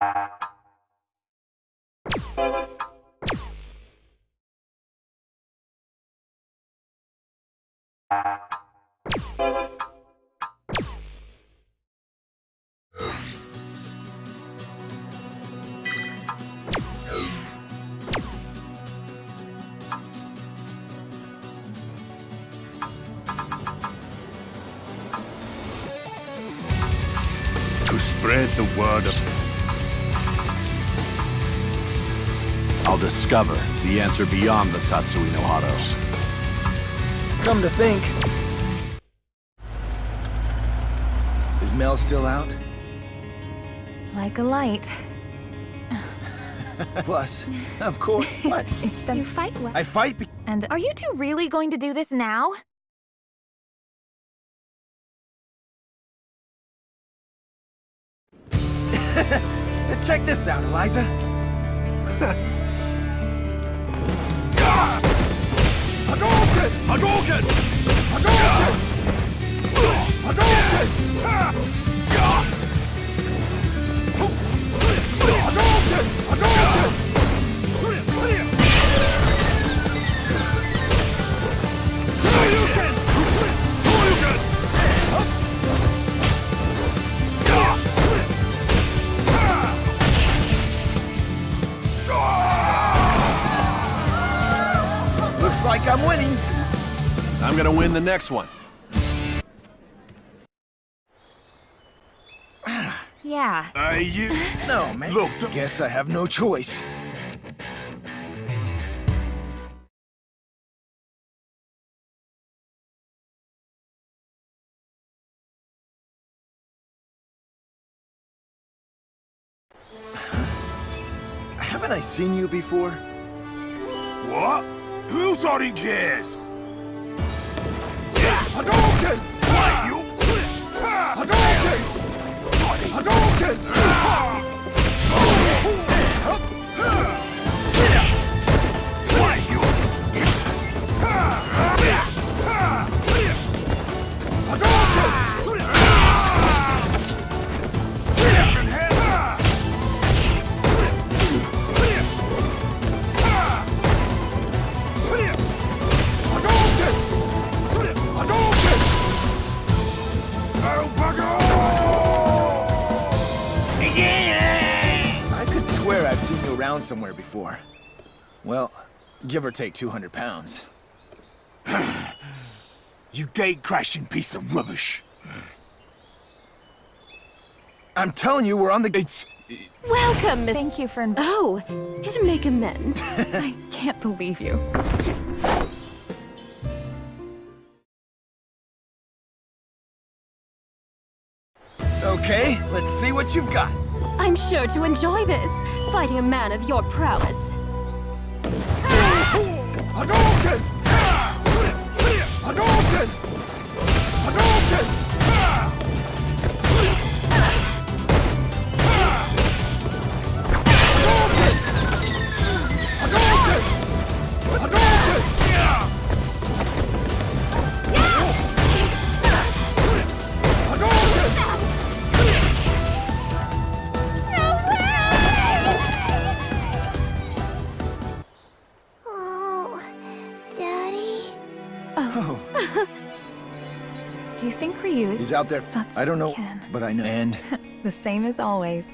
To spread the word of... I'll discover the answer beyond the Satsui no Hado. Come to think. Is Mel still out? Like a light. Plus, of course. What? It's been... You fight well. I fight be- And are you two really going to do this now? Check this out, Eliza. Looks like I'm winning. I'm gonna win the next one. Yeah. Hey, you... No, man. Look, the- Guess I have no choice. Haven't I seen you before? What? Who thought he cares? Hadouken! Why, you... Hadouken! Hadouken! Around somewhere before. Well, give or take 200 pounds. You gate-crashing piece of rubbish. I'm telling you, we're on the... It's... Welcome, Miss. Thank you for... Oh, to make amends. I can't believe you. Okay, let's see what you've got. I'm sure to enjoy this, fighting a man of your prowess. Hadouken! Hadouken! Ah! Hadouken! Oh. Do you think Ryu is... He's out there. Satsuki I don't know, can. but I know. And The same as always.